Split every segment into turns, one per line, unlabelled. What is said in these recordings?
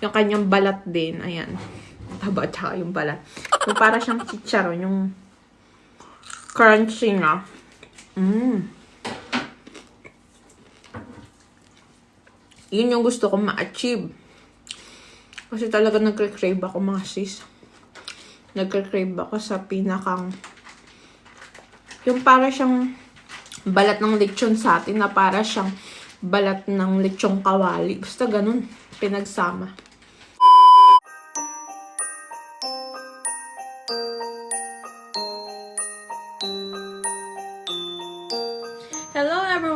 yung kanyang balat din. Ayan. Taba, tsaka yung balat. Yung para siyang chicharon, yung crunchy na. Mmm. Yun yung gusto kong ma-achieve. Kasi talaga nagre-crave ako mga sis. Nagre-crave ako sa pinakang yung para siyang balat ng lechon sa atin na para siyang balat ng lechong kawali. Basta ganun, pinagsama.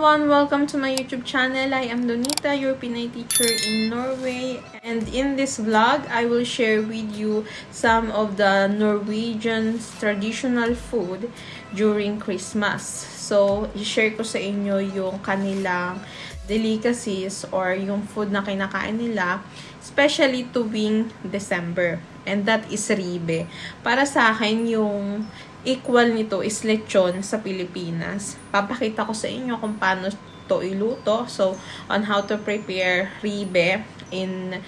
Everyone! Welcome to my YouTube channel. I am Donita, your Pinay teacher in Norway. And in this vlog, I will share with you some of the Norwegian traditional food during Christmas. So, i-share ko sa inyo yung kanilang delicacies or yung food na kinakain nila, especially tuwing December. And that is ribe. Para sa akin, yung equal nito is lechon sa Pilipinas. Papakita ko sa inyo kung paano to iluto. So, on how to prepare ribe in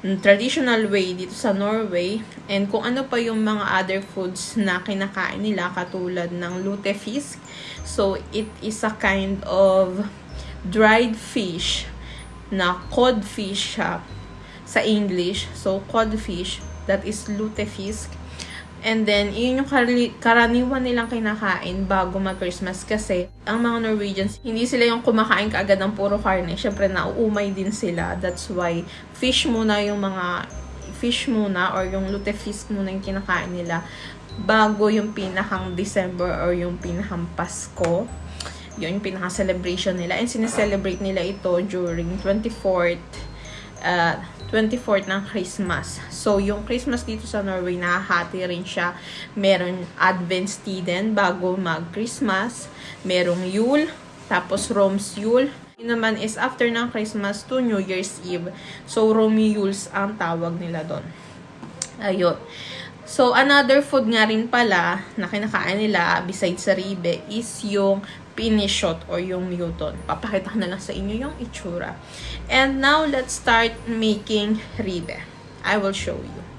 traditional way dito sa Norway and kung ano pa yung mga other foods na kinakain nila katulad ng lutefisk. So, it is a kind of dried fish na codfish siya sa English. So, codfish, that is lutefisk. And then, yun yung karaniwan nilang kinakain bago mag-Christmas kasi ang mga Norwegians, hindi sila yung kumakain kaagad ng puro karne. Siyempre, nauumay din sila. That's why, fish muna yung mga, fish muna or yung lutefisk muna yung kinakain nila bago yung pinakang December or yung pinakang Pasko. Yun yung pinaka-celebration nila. And sineselebrate nila ito during 24th uh, 24th ng Christmas. So, yung Christmas dito sa Norway, nahahati rin siya. Meron Adventstiden bago mag-Christmas. Merong Yule, tapos Rome's Yule. Yun naman is after ng Christmas to New Year's Eve. So, Yules ang tawag nila doon. Ayun. So, another food nga rin pala na kinakain nila besides sa ribe is yung pinishot or yung muton. Papakita ko na lang sa inyo yung itsura. And now, let's start making ribe. I will show you.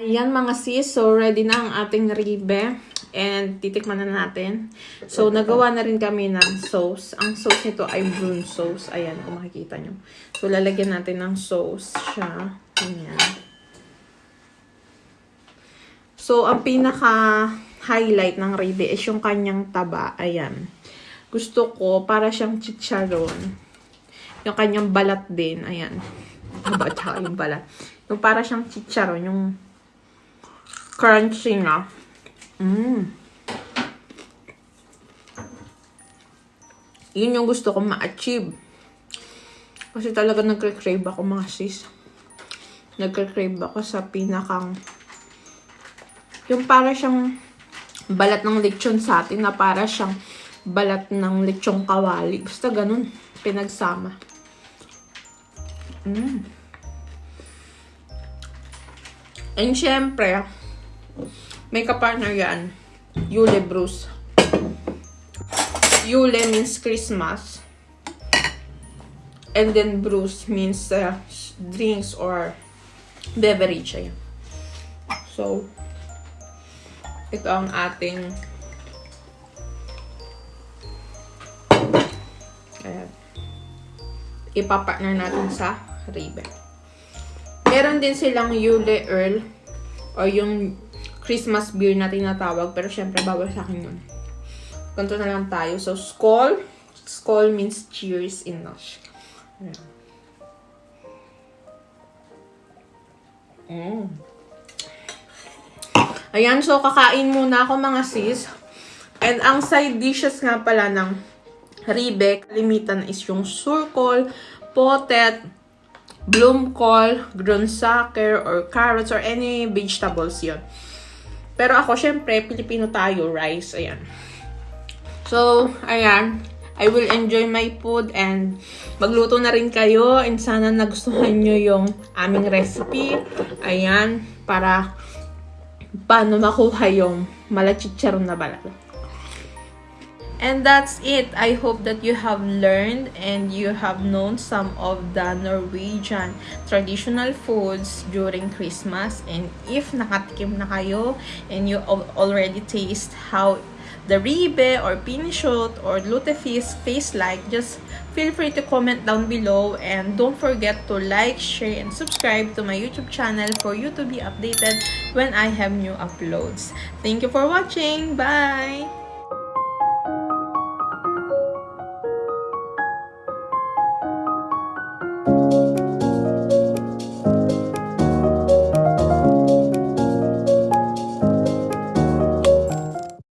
Ayan mga sis, so ready na ang ating ribe. And titikman na natin. So, nagawa na rin kami ng sauce. Ang sauce nito ay brune sauce. Ayan, kung makikita nyo. So, lalagyan natin ng sauce siya. Ayan. So, ang pinaka-highlight ng ribe is yung kanyang taba. Ayan. Gusto ko, para siyang chicharon. Yung kanyang balat din. Ayan. Taba, tsaka yung balat. Yung para siyang chicharon. Yung crunchy na. Mm. Yun yung gusto kong ma-achieve. Kasi talaga nagka-crave ako mga sis. Nagka-crave ako sa pinakang yung para siyang balat ng lechon sa atin na para siyang balat ng lechong kawali. Basta ganun. Pinagsama. Mm. And syempre, may kapartner yan. Yule Bruce. Yule means Christmas. And then Bruce means uh, drinks or beverage. Ayan. So, ito ang ating ayan. ipapartner natin sa ribe. Meron din silang Yule Earl o yung Christmas beer na tinatawag. Pero syempre, bawal sa akin yun. Ganito na lang tayo. So, Skol. Skol means cheers in Welsh. Mm. Ayan, so kakain muna ako mga sis. And ang side dishes nga pala ng ribe, kalimitan is yung surkol, potet, bloomcol, grunsaker, or carrots, or any vegetables yon. Pero ako, syempre, Pilipino tayo, rice, ayan. So, ayan, I will enjoy my food and magluto na rin kayo and sana nagustuhan nyo yung aming recipe. Ayan, para paano makuha yung malachicharon na balat. And that's it. I hope that you have learned and you have known some of the Norwegian traditional foods during Christmas. And if nakatikim na kayo and you already taste how the ribe or pinishot or lutefisk taste like, just feel free to comment down below and don't forget to like, share, and subscribe to my YouTube channel for you to be updated when I have new uploads. Thank you for watching. Bye!